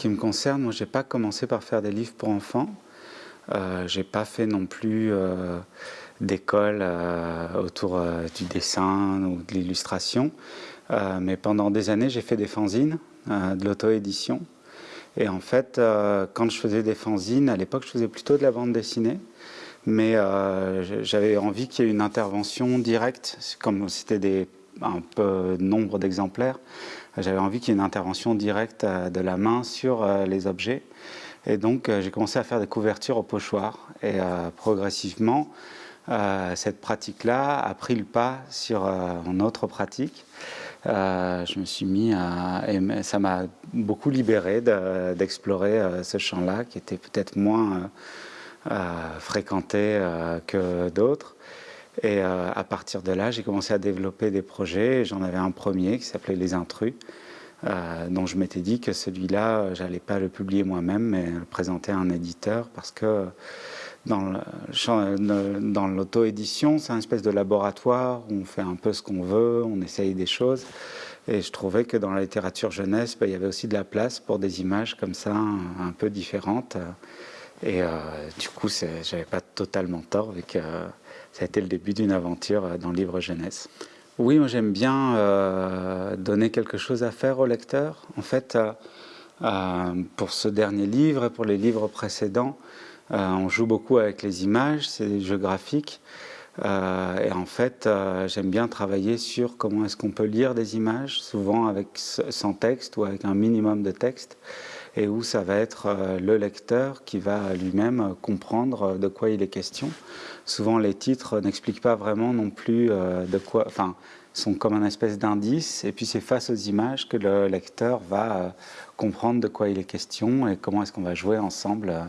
qui me concerne, moi, j'ai pas commencé par faire des livres pour enfants. Euh, j'ai pas fait non plus euh, d'école euh, autour euh, du dessin ou de l'illustration. mais pendant des années, j'ai fait des fanzines, de l'auto-édition. Et en fait, quand je faisais des fanzines, à l'époque, je faisais plutôt de la bande dessinée. Mais j'avais envie qu'il y ait une intervention directe, comme c'était un peu nombre d'exemplaires, j'avais envie qu'il y ait une intervention directe de la main sur les objets. Et donc, euh, j'ai commencé à faire des couvertures au pochoir. Et euh, progressivement, euh, cette pratique-là a pris le pas sur une autre pratique. je me suis mis à... ça m'a beaucoup libéré d'explorer ce champ-là, qui était peut-être moins fréquenté que d'autres. Et à partir de là, j'ai commencé à développer des projets. J'en avais un premier qui s'appelait Les Intrus, euh, dont je m'étais dit que celui-là, j'allais pas le publier moi-même, mais le présenter à un éditeur, parce que dans l'auto-édition, c'est une espèce de laboratoire où on fait un peu ce qu'on veut, on essaye des choses. Et je trouvais que dans la littérature jeunesse, ben, il y avait aussi de la place pour des images comme ça, un, peu différentes. Et euh, du coup, j'avais pas totalement tort, vu ça a été le début d'une aventure dans le livre jeunesse. Oui, moi j'aime bien euh, donner quelque chose à faire au lecteur. En fait, euh, euh, pour ce dernier livre et pour les livres précédents, on joue beaucoup avec les images, c'est des jeux graphiques. et en fait, j'aime bien travailler sur comment est-ce qu'on peut lire des images, souvent avec sans texte ou avec un minimum de texte et où ça va être le lecteur qui va lui-même comprendre de quoi il est question souvent les titres n'expliquent pas vraiment non plus euh, de quoi, enfin, sont comme un espèce d'indice, et puis c'est face aux images que le lecteur va euh, comprendre de quoi il est question et comment est-ce qu'on va jouer ensemble euh,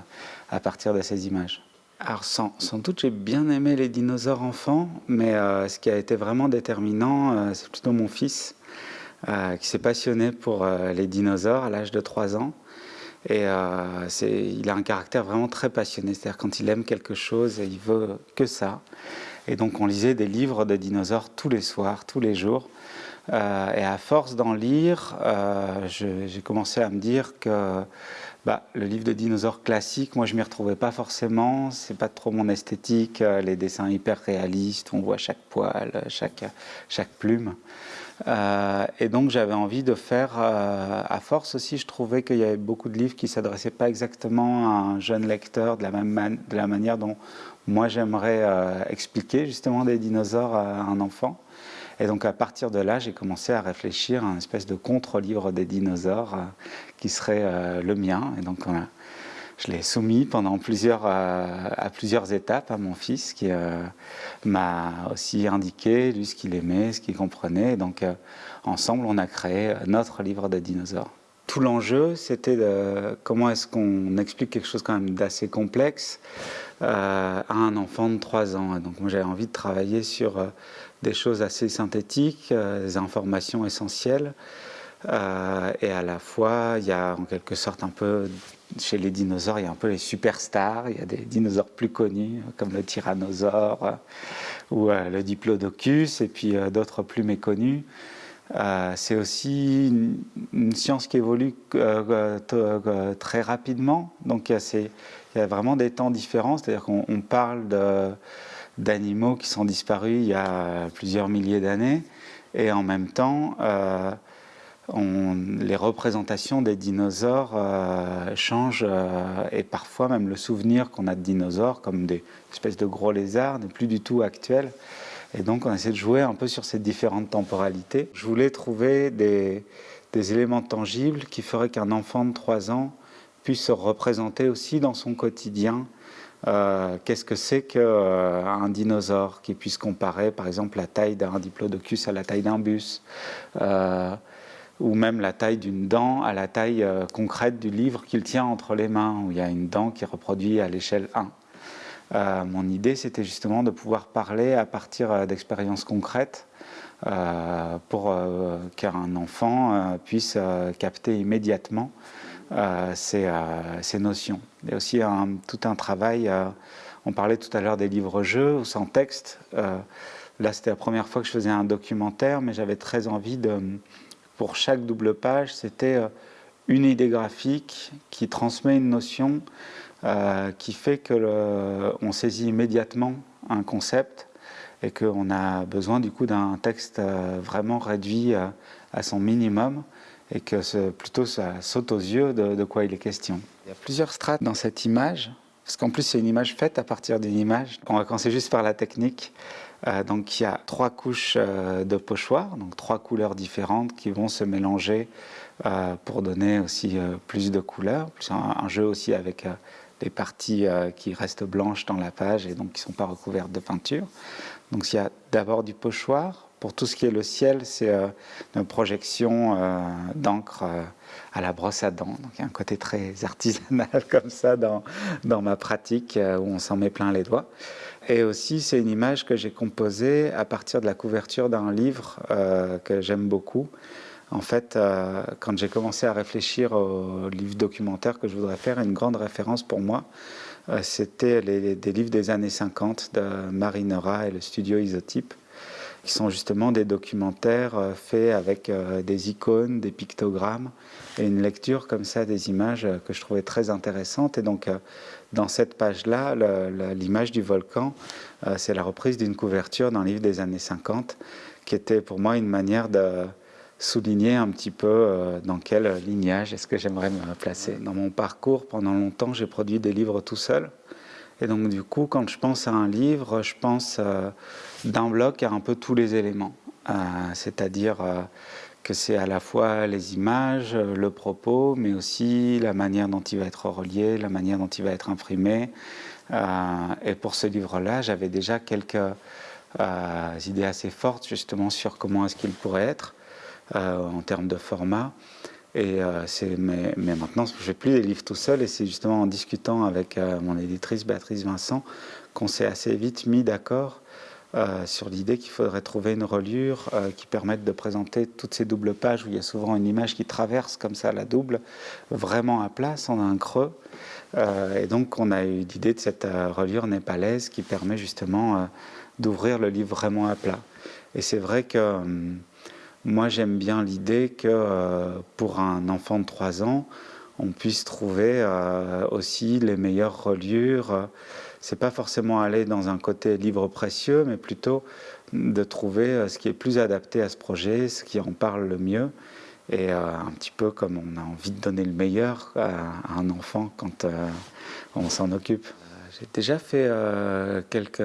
à partir de ces images. Alors sans, doute j'ai bien aimé les dinosaures enfants, mais ce qui a été vraiment déterminant, c'est plutôt mon fils, qui s'est passionné pour les dinosaures à l'âge de 3 ans. Et euh, il a un caractère vraiment très passionné, c'est-à-dire quand il aime quelque chose, il veut que ça. Et donc on lisait des livres de dinosaures tous les soirs, tous les jours. Euh, et à force d'en lire, euh, j'ai commencé à me dire que bah, le livre de dinosaures classique, moi je m'y retrouvais pas forcément, c'est pas trop mon esthétique, les dessins hyper réalistes, on voit chaque poil, chaque, chaque plume. Euh, et donc j'avais envie de faire, euh, à force aussi, je trouvais qu'il y avait beaucoup de livres qui ne s'adressaient pas exactement à un jeune lecteur de la, même manière dont moi j'aimerais euh, expliquer justement des dinosaures à un enfant. Et donc à partir de là, j'ai commencé à réfléchir à un espèce de contre-livre des dinosaures qui serait le mien. Et donc je l'ai soumis pendant plusieurs, euh, à plusieurs étapes à mon fils qui euh, m'a aussi indiqué lui ce qu'il aimait, ce qu'il comprenait. donc euh, ensemble, on a créé notre livre de dinosaures. Tout l'enjeu, c'était comment est-ce qu'on explique quelque chose quand même d'assez complexe à un enfant de 3 ans. donc moi j'avais envie de travailler sur des choses assez synthétiques, des informations essentielles. Et à la fois, il y a en quelque sorte un peu chez les dinosaures, il y a un peu les superstars, il y a des dinosaures plus connus, comme le tyrannosaure euh, ou euh, le diplodocus, et puis euh, d'autres plus méconnus. c'est aussi une, science qui évolue très rapidement, donc il y, a vraiment des temps différents, c'est-à-dire qu'on parle d'animaux qui sont disparus il y a plusieurs milliers d'années, et en même temps, les représentations des dinosaures euh, changent euh, et parfois même le souvenir qu'on a de dinosaures comme des espèces de gros lézards n'est plus du tout actuel. Et donc on essaie de jouer un peu sur ces différentes temporalités. Je voulais trouver des, éléments tangibles qui feraient qu'un enfant de 3 ans puisse se représenter aussi dans son quotidien euh, qu'est-ce que c'est qu'un dinosaure qui puisse comparer par exemple la taille d'un diplodocus à la taille d'un bus ou même la taille d'une dent à la taille euh, concrète du livre qu'il tient entre les mains, où il y a une dent qui reproduit à l'échelle 1. Euh, mon idée, c'était justement de pouvoir parler à partir euh, d'expériences concrètes pour qu'un enfant puisse capter immédiatement ces, notions. Il y aussi tout un travail, on parlait tout à l'heure des livres-jeux sans texte. là, c'était la première fois que je faisais un documentaire, mais j'avais très envie de pour chaque double page, c'était euh, une idée graphique qui transmet une notion qui fait que on saisit immédiatement un concept et qu'on a besoin du coup d'un texte vraiment réduit à son minimum et que plutôt ça saute aux yeux de, quoi il est question. Il y a plusieurs strates dans cette image, parce qu'en plus c'est une image faite à partir d'une image. On va commencer juste par la technique. Euh, donc il y a trois couches euh, de pochoir, donc trois couleurs différentes qui vont se mélanger euh, pour donner aussi plus de couleurs. Un, un, jeu aussi avec des parties qui restent blanches dans la page et donc qui ne sont pas recouvertes de peinture. Donc il y a d'abord du pochoir, pour tout ce qui est le ciel, c'est une projection d'encre à la brosse à dents. Donc il y a un côté très artisanal comme ça dans ma pratique où on s'en met plein les doigts. Et aussi, c'est une image que j'ai composée à partir de la couverture d'un livre que j'aime beaucoup. En fait, quand j'ai commencé à réfléchir au livre documentaire que je voudrais faire, une grande référence pour moi, c'était des livres des années 50 de Marinera et le studio Isotype qui sont justement des documentaires euh, faits avec euh, des icônes, des pictogrammes et une lecture comme ça des images euh, que je trouvais très intéressantes. Et donc, dans cette page-là, l'image du volcan, c'est la reprise d'une couverture d'un livre des années 50 qui était pour moi une manière de souligner un petit peu dans quel lignage est-ce que j'aimerais me placer. Dans mon parcours, pendant longtemps, j'ai produit des livres tout seul. Et donc du coup, quand je pense à un livre, je pense euh, d'un bloc à un peu tous les éléments. Euh, c'est-à-dire euh, que c'est à la fois les images, le propos, mais aussi la manière dont il va être relié, la manière dont il va être imprimé. et pour ce livre-là, j'avais déjà quelques idées assez fortes justement sur comment est-ce qu'il pourrait être en termes de format. Et euh, mais, maintenant, je ne fais plus des livres tout seul, et c'est justement en discutant avec euh, mon éditrice Béatrice Vincent qu'on s'est assez vite mis d'accord euh, sur l'idée qu'il faudrait trouver une reliure qui permette de présenter toutes ces doubles pages où il y a souvent une image qui traverse comme ça la double, vraiment à plat, sans un creux. et donc, on a eu l'idée de cette reliure népalaise qui permet justement d'ouvrir le livre vraiment à plat. Et c'est vrai que hum, moi, j'aime bien l'idée que euh, pour un enfant de 3 ans, on puisse trouver euh, aussi les meilleures reliures. C'est pas forcément aller dans un côté livre précieux, mais plutôt de trouver euh, ce qui est plus adapté à ce projet, ce qui en parle le mieux. Et un petit peu comme on a envie de donner le meilleur à, un enfant quand on s'en occupe. J'ai déjà fait quelques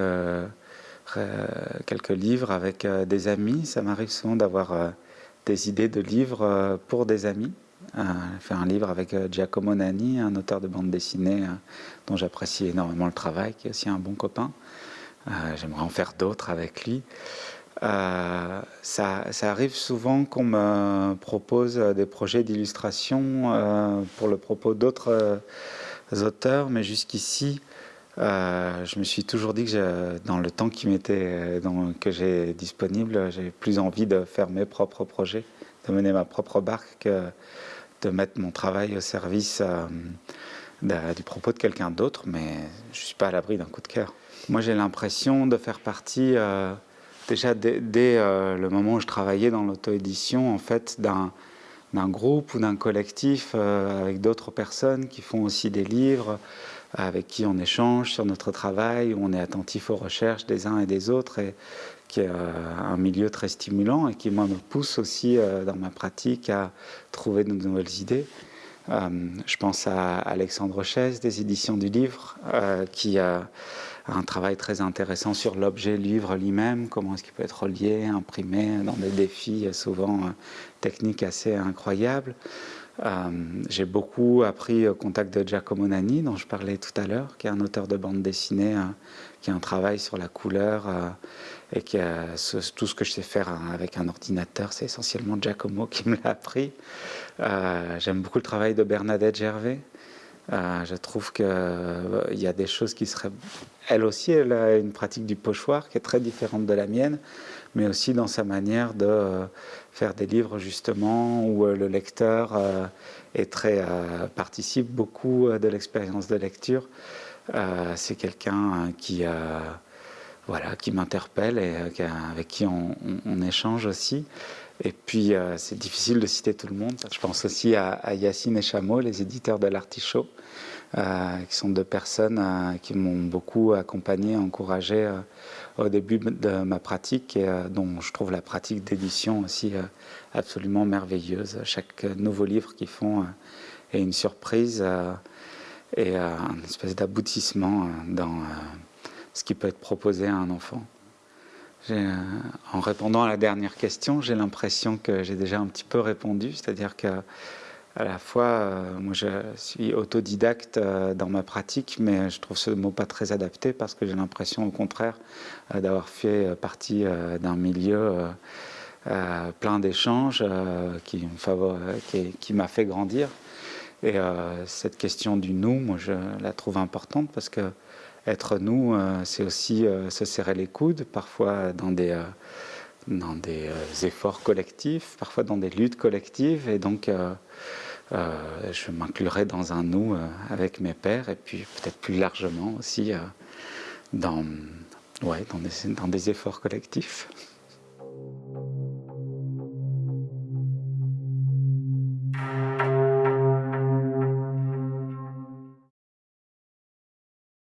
quelques livres avec euh, des amis. Ça m'arrive souvent d'avoir euh, des idées de livres pour des amis. Fait un livre avec Giacomo Nani, un auteur de bande dessinée dont j'apprécie énormément le travail, qui est aussi un bon copain. J'aimerais en faire d'autres avec lui. ça, arrive souvent qu'on me propose des projets d'illustration pour le propos d'autres auteurs, mais jusqu'ici, euh, je me suis toujours dit que dans le temps qui m'était, que j'ai disponible, j'ai plus envie de faire mes propres projets, de mener ma propre barque que de mettre mon travail au service euh, du propos de quelqu'un d'autre, mais je ne suis pas à l'abri d'un coup de cœur. Moi j'ai l'impression de faire partie, euh, déjà dès, le moment où je travaillais dans l'auto-édition, en fait, d'un groupe ou d'un collectif avec d'autres personnes qui font aussi des livres, avec qui on échange sur notre travail, où on est attentif aux recherches des uns et des autres, et qui est euh, un milieu très stimulant et qui, moi, me pousse aussi euh, dans ma pratique à trouver de nouvelles idées. Euh, je pense à Alexandre Chaise des éditions du livre, qui a un travail très intéressant sur l'objet livre lui-même, comment est-ce qu'il peut être relié, imprimé, dans des défis souvent techniques assez incroyables. Euh, j'ai beaucoup appris au contact de Giacomo Nani, dont je parlais tout à l'heure, qui est un auteur de bande dessinée, euh, qui a un travail sur la couleur euh, et qui tout ce que je sais faire avec un ordinateur, c'est essentiellement Giacomo qui me l'a appris. J'aime beaucoup le travail de Bernadette Gervais. Je trouve qu'il y a des choses qui seraient... Elle aussi, elle a une pratique du pochoir qui est très différente de la mienne, mais aussi dans sa manière de faire des livres justement où euh, le lecteur euh, euh, participe beaucoup de l'expérience de lecture. C'est quelqu'un qui, voilà, qui m'interpelle et avec qui on, échange aussi. Et puis, c'est difficile de citer tout le monde. Je pense aussi à, Yacine et Chameau, les éditeurs de l'Artichaut, qui sont deux personnes qui m'ont beaucoup accompagné, encouragé au début de ma pratique et dont je trouve la pratique d'édition aussi absolument merveilleuse. Chaque nouveau livre qu'ils font est une surprise et un espèce d'aboutissement dans ce qui peut être proposé à un enfant. Euh, en répondant à la dernière question, j'ai l'impression que j'ai déjà un petit peu répondu, c'est-à-dire que à la fois, euh, moi je suis autodidacte euh, dans ma pratique, mais je trouve ce mot pas très adapté parce que j'ai l'impression au contraire d'avoir fait partie d'un milieu plein d'échanges qui m'a fait grandir. Et cette question du nous, moi je la trouve importante parce que être nous, euh, c'est aussi euh, se serrer les coudes, parfois dans des, euh, dans des efforts collectifs, parfois dans des luttes collectives. Et donc, je m'inclurai dans un nous avec mes pères et puis peut-être plus largement aussi dans, ouais, dans, des, dans des efforts collectifs.